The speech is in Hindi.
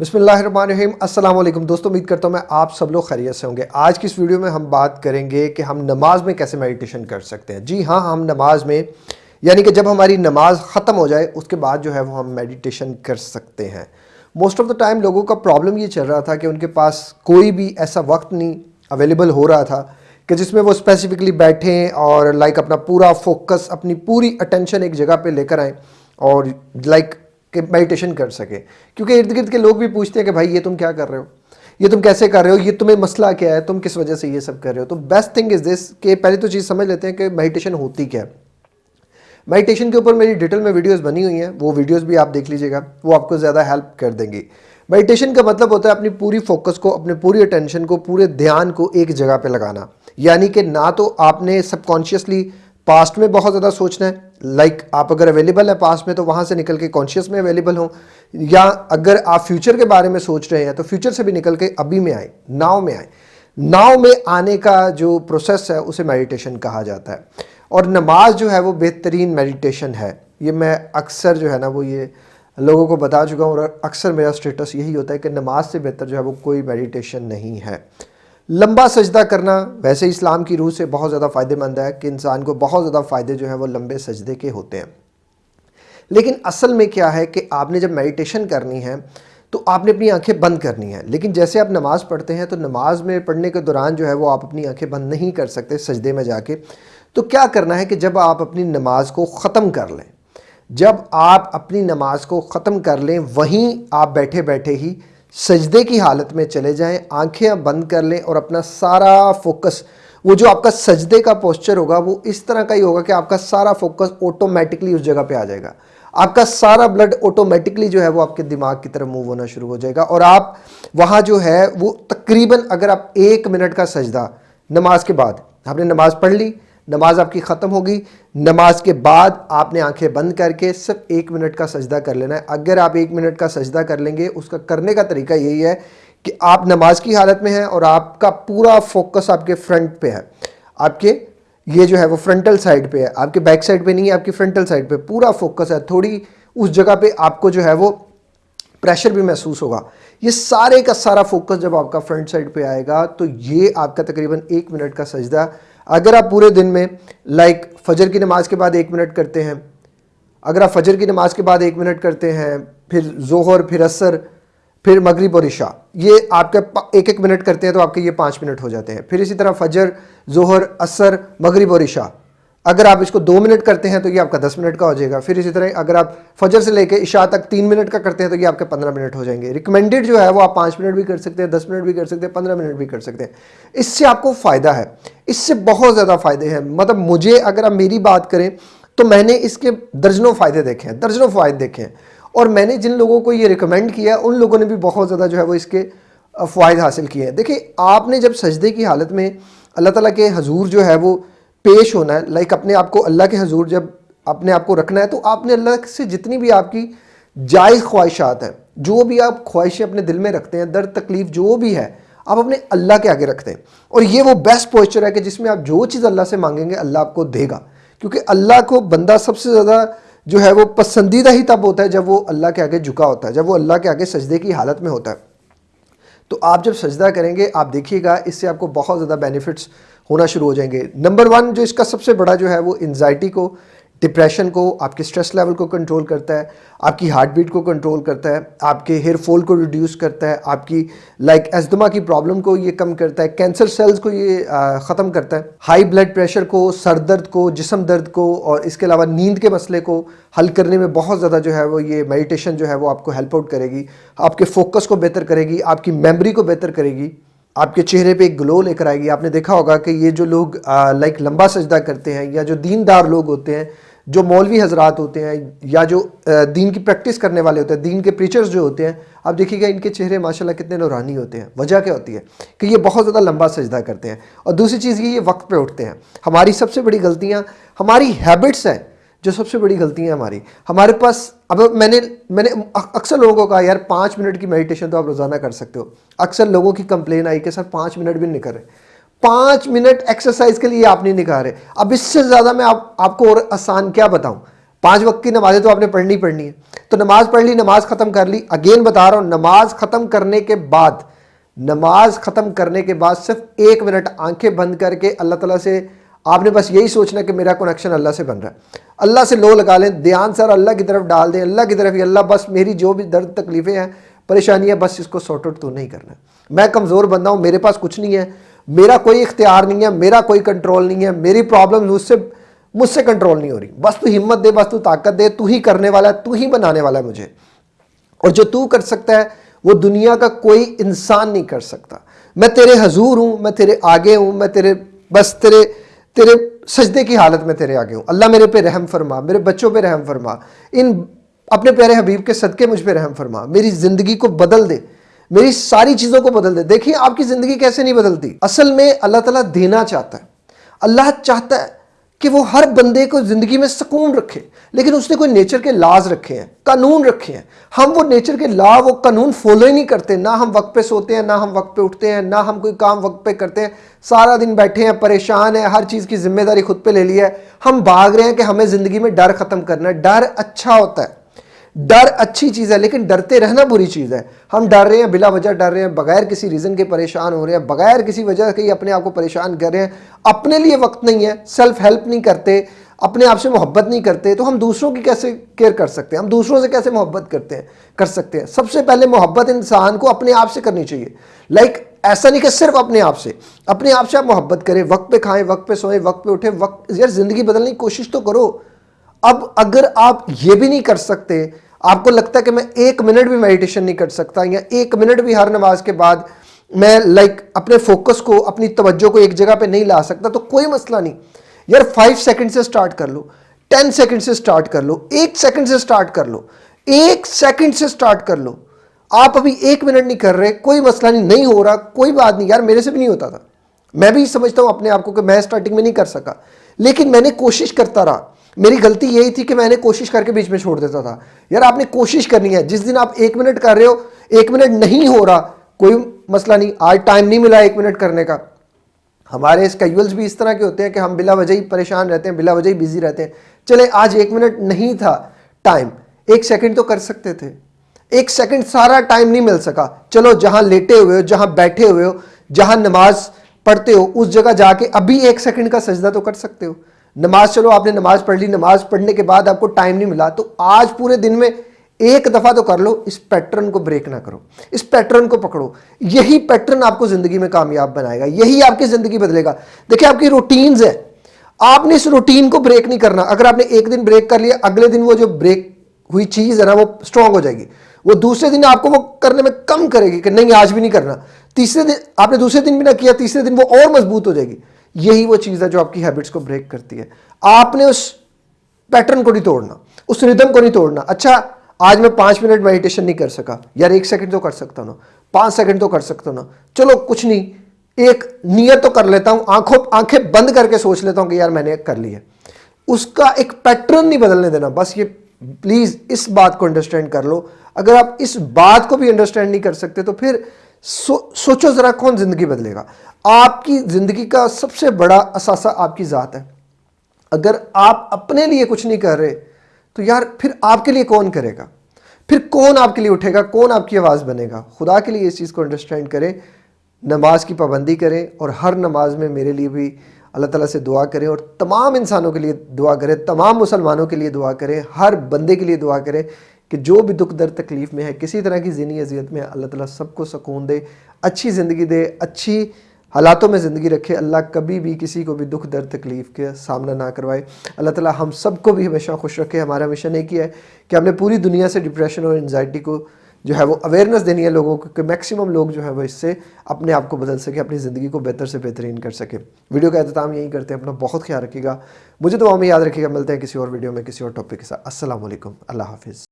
अस्सलाम वालेकुम दोस्तों, उम्मीद करता हूँ मैं आप सब लोग खैरियत से होंगे। आज की इस वीडियो में हम बात करेंगे कि हम नमाज़ में कैसे मेडिटेशन कर सकते हैं। जी हाँ हम नमाज़ में, यानी कि जब हमारी नमाज़ ख़त्म हो जाए, उसके बाद जो है वो हम मेडिटेशन कर सकते हैं। मोस्ट ऑफ़ द टाइम लोगों का प्रॉब्लम ये चल रहा था कि उनके पास कोई भी ऐसा वक्त नहीं अवेलेबल हो रहा था कि जिसमें वो स्पेसिफिकली बैठें और लाइक अपना पूरा फोकस अपनी पूरी अटेंशन एक जगह पर लेकर आएँ और लाइक कि मेडिटेशन कर सके। क्योंकि इर्द गिर्द के लोग भी पूछते हैं कि भाई, ये तुम क्या कर रहे हो? ये तुम कैसे कर रहे हो? ये तुम्हें मसला क्या है? तुम किस वजह से ये सब कर रहे हो? तो बेस्ट थिंग इज़ दिस कि पहले तो चीज़ समझ लेते हैं कि मेडिटेशन होती क्या है। मेडिटेशन के ऊपर मेरी डिटेल में वीडियोस बनी हुई हैं। वो वीडियोस भी आप देख लीजिएगा। वो आपको ज़्यादा हेल्प कर देंगी। मेडिटेशन का मतलब होता है अपनी पूरी फोकस को, अपने पूरी अटेंशन को, पूरे ध्यान को एक जगह पे लगाना। यानी कि ना तो आपने सबकॉन्शियसली पास्ट में बहुत ज़्यादा सोचना है लाइक like, आप अगर अवेलेबल है पास में तो वहाँ से निकल के कॉन्शियस में अवेलेबल हो। या अगर आप फ्यूचर के बारे में सोच रहे हैं तो फ्यूचर से भी निकल के अभी में आए नाव में आए। नाव में आने का जो प्रोसेस है उसे मेडिटेशन कहा जाता है। और नमाज़ जो है वो बेहतरीन मेडिटेशन है। ये मैं अक्सर जो है ना वो ये लोगों को बता चुका हूँ और अक्सर मेरा स्टेटस यही होता है कि नमाज़ से बेहतर जो है वो कोई मेडिटेशन नहीं है। लंबा सजदा करना वैसे इस्लाम की रूह से बहुत ज़्यादा फ़ायदेमंद है कि इंसान को बहुत ज़्यादा फ़ायदे जो है वो लंबे सजदे के होते हैं। लेकिन असल में क्या है कि आपने जब मेडिटेशन करनी है तो आपने अपनी आँखें बंद करनी है। लेकिन जैसे आप नमाज़ पढ़ते हैं तो नमाज़ में पढ़ने के दौरान जो है वो आप अपनी आँखें बंद नहीं कर सकते सजदे में जाके। तो क्या करना है कि जब आप अपनी नमाज़ को ख़त्म कर लें, जब आप अपनी नमाज़ को ख़त्म कर लें, वहीं आप बैठे बैठे ही सजदे की हालत में चले जाएँ, आँखें बंद कर लें और अपना सारा फोकस, वो जो आपका सजदे का पोस्चर होगा, वो इस तरह का ही होगा कि आपका सारा फोकस ऑटोमेटिकली उस जगह पे आ जाएगा। आपका सारा ब्लड ऑटोमेटिकली जो है वो आपके दिमाग की तरफ़ मूव होना शुरू हो जाएगा और आप वहाँ जो है, वो तकरीबन अगर आप एक मिनट का सजदा, नमाज़ के बाद, आपने नमाज़ पढ़ ली नमाज़ आपकी ख़त्म होगी। नमाज़ के बाद आपने आँखें बंद करके सिर्फ़ एक मिनट का सजदा कर लेना है। अगर आप एक मिनट का सजदा कर लेंगे, उसका करने का तरीका यही है कि आप नमाज़ की हालत में हैं और आपका पूरा फोकस आपके फ्रंट पे है। आपके, ये जो है वो फ्रंटल साइड पे है। आपके बैक साइड पे नहीं है, आपकी फ्रंटल साइड पे। पूरा फोकस है। थोड़ी उस जगह पे आपको जो है वो प्रेशर भी महसूस होगा। ये सारे का सारा फोकस जब आपका फ्रंट साइड पे आएगा तो ये आपका तकरीबन एक मिनट का सजदा अगर आप पूरे दिन में लाइक फजर की नमाज़ के बाद एक मिनट करते हैं, अगर आप फजर की नमाज़ के बाद एक मिनट करते हैं, फिर जोहर, फिर असर, फिर मगरिब और इशा, ये आपका एक एक मिनट करते हैं तो आपके ये पाँच मिनट हो जाते हैं। फिर इसी तरह फजर, जोहर, असर, मगरिब और इशा अगर आप इसको दो मिनट करते हैं तो ये आपका दस मिनट का हो जाएगा। फिर इसी तरह अगर आप फजर से लेकर इशा तक तीन मिनट का करते हैं तो ये आपके पंद्रह मिनट हो जाएँगे। रिकमेंडेड जो है वो आप पाँच मिनट भी कर सकते हैं, दस मिनट भी कर सकते हैं, पंद्रह मिनट भी कर सकते हैं। इससे आपको फ़ायदा है। इससे बहुत ज़्यादा फ़ायदे हैं। मतलब मुझे अगर आप मेरी बात करें तो मैंने इसके दर्जनों फ़ायदे देखे हैं, दर्जनों फ़ायदे देखे हैं। और मैंने जिन लोगों को ये रिकमेंड किया उन लोगों ने भी बहुत ज़्यादा जो है वो इसके फ़ायदे हासिल किए हैं। देखिए, आपने जब सजदे की हालत में अल्लाह ताला के हजूर जो है वो पेश होना है लाइक अपने आप को अल्लाह के हजूर जब अपने आप को रखना है तो आपने अल्लाह से जितनी भी आपकी जायज़ ख्वाहिशात हैं, जो भी आप ख्वाहिशें अपने दिल में रखते हैं, दर्द, तकलीफ़, जो भी है, आप अपने अल्लाह के आगे रखते हैं। और ये वो बेस्ट पोस्चर है कि जिसमें आप जो चीज़ अल्लाह से मांगेंगे, अल्लाह आपको देगा। क्योंकि अल्लाह को बंदा सबसे ज़्यादा जो है वो पसंदीदा ही तब होता है जब वो अल्लाह के आगे झुका होता है, जब वो अल्लाह के आगे सजदे की हालत में होता है। तो आप जब सजदा करेंगे, आप देखिएगा, इससे आपको बहुत ज़्यादा बेनिफिट्स होना शुरू हो जाएँगे। नंबर वन जो इसका सबसे बड़ा जो है वो एनजाइटी को डिप्रेशन को, आपके स्ट्रेस लेवल को कंट्रोल करता है, आपकी हार्ट बीट को कंट्रोल करता है, आपके हेयर फॉल को रिड्यूस करता है, आपकी लाइक एजदमा की प्रॉब्लम को ये कम करता है कैंसर सेल्स को ये ख़त्म करता है। हाई ब्लड प्रेशर को, सर दर्द को, जिसम दर्द को और इसके अलावा नींद के मसले को हल करने में बहुत ज़्यादा जो है वो ये मेडिटेशन जो है वो आपको हेल्प आउट करेगी, आपके फोकस को बेहतर करेगी, आपकी मेमरी को बेहतर करेगी। आपके चेहरे पे एक ग्लो लेकर आएगी। आपने देखा होगा कि ये जो लोग लाइक लंबा सजदा करते हैं या जो दीनदार लोग होते हैं, जो मौलवी हजरात होते हैं या जो दीन की प्रैक्टिस करने वाले होते हैं, दीन के प्रीचर्स जो होते हैं, आप देखिएगा इनके चेहरे माशाल्लाह कितने नौरानी होते हैं। वजह क्या होती है? कि ये बहुत ज़्यादा लंबा सजदा करते हैं। और दूसरी चीज़ ये ये वक्त पे उठते हैं। हमारी सबसे बड़ी गलतियाँ, हमारी हैबिट्स हैं। जो सबसे बड़ी गलती है हमारी। हमारे पास अब मैंने मैंने अक्सर लोगों को कहा यार पाँच मिनट की मेडिटेशन तो आप रोज़ाना कर सकते हो। अक्सर लोगों की कंप्लेन आई कि सर पाँच मिनट भी नहीं रहे। पाँच मिनट एक्सरसाइज के लिए आप नहीं निकाल रहे। अब इससे ज़्यादा मैं आप, आपको और आसान क्या बताऊँ? पाँच वक्त की नमाजें तो आपने पढ़नी पढ़नी है। तो नमाज़ पढ़ ली नमाज़ ख़त्म कर ली। अगेन बता रहा हूँ नमाज़ ख़त्म करने के बाद नमाज़ ख़त्म करने के बाद सिर्फ़ एक मिनट आँखें बंद करके अल्लाह ताला से आपने बस यही सोचना कि मेरा कनेक्शन अल्लाह से बन रहा है। अल्लाह से लो लगा लें, ध्यान सर अल्लाह की तरफ़ डाल दें, अल्लाह की तरफ़ ही, अल्लाह बस मेरी जो भी दर्द तकलीफ़ें हैं, परेशानियाँ, बस इसको सॉर्ट आउट तो नहीं करना। मैं कमज़ोर बंदा हूँ, मेरे पास कुछ नहीं है, मेरा कोई इख्तियार नहीं है, मेरा कोई कंट्रोल नहीं है, मेरी प्रॉब्लम मुझसे मुझसे कंट्रोल नहीं हो रही। बस तू हिम्मत दे, बस तू ताकत दे, तू ही करने वाला है, तू ही बनाने वाला है मुझे। और जो तू कर सकता है, वो दुनिया का कोई इंसान नहीं कर सकता। मैं तेरे हजूर हूँ, मैं तेरे आगे हूँ, मैं तेरे, बस तेरे तेरे सजदे की हालत में तेरे आगे हूँ। अल्लाह मेरे पे रहम फरमा, मेरे बच्चों पे रहम फरमा। इन अपने प्यारे हबीब के सदक़े मुझ पे रहम फरमा। मेरी ज़िंदगी को बदल दे, मेरी सारी चीज़ों को बदल दे। देखिए, आपकी ज़िंदगी कैसे नहीं बदलती? असल में अल्लाह ताला देना चाहता है। अल्लाह चाहता है कि वो हर बंदे को ज़िंदगी में सुकून रखे, लेकिन उसने कोई नेचर के लाज रखे हैं, कानून रखे हैं। हम वो नेचर के ला, वो कानून फॉलो ही नहीं करते, ना हम वक्त पे सोते हैं, ना हम वक्त पे उठते हैं, ना हम कोई काम वक्त पे करते हैं। सारा दिन बैठे हैं, परेशान है, हर चीज़ की ज़िम्मेदारी खुद पे ले ली है। हम भाग रहे हैं कि हमें ज़िंदगी में डर ख़त्म करना है। डर अच्छा होता है। डर अच्छी चीज़ है, लेकिन डरते रहना बुरी चीज़ है। हम डर रहे हैं, बिला वजह डर रहे हैं, बगैर किसी रीज़न के परेशान हो रहे हैं, बगैर किसी वजह के अपने आप को परेशान कर रहे हैं। अपने लिए वक्त नहीं है सेल्फ हेल्प नहीं करते, अपने आप से मोहब्बत नहीं करते तो हम दूसरों की कैसे केयर कर सकते हैं? हम दूसरों से कैसे मोहब्बत करते हैं? कर सकते हैं। सबसे पहले मोहब्बत इंसान को अपने आप से करनी चाहिए। लाइक ऐसा नहीं कि सिर्फ़ अपने आप से। अपने आप से आप मोहब्बत करें, वक्त पे खाएँ, वक्त पे सोएँ, वक्त पे उठें, वक्त, यार, ज़िंदगी बदलने की कोशिश तो करो। अब अगर आप ये भी नहीं कर सकते आपको लगता है कि मैं एक मिनट भी मेडिटेशन नहीं कर सकता या एक मिनट भी हर नमाज़ के बाद मैं लाइक like, अपने फोकस को अपनी तवज्जो को एक जगह पे नहीं ला सकता तो कोई मसला नहीं। यार फाइव सेकंड से स्टार्ट कर लो टेन सेकंड से स्टार्ट कर लो एक सेकंड से स्टार्ट कर लो एक सेकंड से स्टार्ट कर लो। आप अभी एक मिनट नहीं कर रहे कोई मसला नहीं नहीं हो रहा कोई बात नहीं। यार मेरे से भी नहीं होता था। मैं भी समझता हूँ अपने आप को कि मैं स्टार्टिंग में नहीं कर सका। लेकिन मैंने कोशिश करता रहा। मेरी गलती यही थी कि मैंने कोशिश करके बीच में छोड़ देता था। यार, आपने कोशिश करनी है। जिस दिन आप एक मिनट कर रहे हो, एक मिनट नहीं हो रहा, कोई मसला नहीं। आज टाइम नहीं मिला एक मिनट करने का। हमारे स्केड्यूल्स भी इस तरह के होते हैं कि हम बिला वजह ही परेशान रहते हैं, बिला वजह ही बिज़ी रहते हैं। चले, आज एक मिनट नहीं था टाइम एक सेकंड तो कर सकते थे। एक सेकंड सारा टाइम नहीं मिल सका। चलो, जहाँ लेटे हुए हो, जहाँ बैठे हुए हो, जहाँ नमाज़ पढ़ते हो, उस जगह जाके अभी एक सेकंड का सजदा तो कर सकते हो। नमाज़ चलो, आपने नमाज़ पढ़ ली, नमाज़ पढ़ने के बाद आपको टाइम नहीं मिला तो आज पूरे दिन में एक दफ़ा तो कर लो, इस पैटर्न को ब्रेक ना करो, इस पैटर्न को पकड़ो, यही पैटर्न आपको ज़िंदगी में कामयाब बनाएगा, यही आपकी ज़िंदगी बदलेगा। देखिए, आपकी रूटीन्स है, आपने इस रूटीन को ब्रेक नहीं करना, अगर आपने एक दिन ब्रेक कर लिया, अगले दिन वो जो ब्रेक हुई चीज़ है ना, वो स्ट्रांग हो जाएगी, वो दूसरे दिन आपको वो करने में कम करेगी कि नहीं, आज भी नहीं करना, तीसरे दिन, आपने दूसरे दिन भी ना किया, तीसरे दिन वो और मज़बूत हो जाएगी। यही वो चीज़ है जो आपकी हैबिट्स को ब्रेक करती है। आपने उस पैटर्न को नहीं तोड़ना, उस रिदम को नहीं तोड़ना। अच्छा आज मैं पाँच मिनट मेडिटेशन नहीं कर सका। यार, एक सेकंड तो कर सकता ना। पाँच सेकंड तो कर सकता ना। चलो, कुछ नहीं। एक नियत तो कर लेता हूँ। आँखों, आँखें बंद करके सोच लेता हूँ कि यार, मैंने कर लिया उसका एक पैटर्न नहीं बदलने देना। बस ये प्लीज़ इस बात को अंडरस्टैंड कर लो। अगर आप इस बात को भी अंडरस्टैंड नहीं कर सकते तो फिर सो, सोचो ज़रा कौन ज़िंदगी बदलेगा। आपकी ज़िंदगी का सबसे बड़ा असासा आपकी ज़ात है। अगर आप अपने लिए कुछ नहीं कर रहे तो यार फिर आपके लिए कौन करेगा? फिर कौन आपके लिए उठेगा? कौन आपकी आवाज़ बनेगा? खुदा के लिए इस चीज़ को अंडरस्टैंड करें नमाज़ की पाबंदी करें और हर नमाज़ में मेरे लिए भी अल्लाह ताला से दुआ करें और तमाम इंसानों के लिए दुआ करें तमाम मुसलमानों के लिए दुआ करें हर बंदे के लिए दुआ करें कि जो भी दुख दर्द तकलीफ़ में है, किसी तरह की ज़िनी अजियत में अल्लाह ताला सबको सुकून दे, अच्छी ज़िंदगी दे, अच्छी हालातों में ज़िंदगी रखे, अल्लाह कभी भी किसी को भी दुख दर्द तकलीफ़ के सामना ना करवाए। अल्लाह ताला हम सबको भी हमेशा खुश रखे, हमारा मिशन एक ही है कि हमने पूरी दुनिया से डिप्रेशन और एनजाइटी को जो है वो अवेयरनेस देनी है लोगों को कि मैक्सिमम लोग जो है वो इससे अपने आप को बदल सके, अपनी ज़िंदगी को बेहतर से बेहतरीन कर सके। वीडियो का अहतमाम यही करते हैं, अपना बहुत ख्याल रखिएगा। मुझे तो में याद रखिएगा, मिलते हैं किसी और वीडियो में, किसी और टॉपिक के साथ। असल अल्लाह हाफिज़।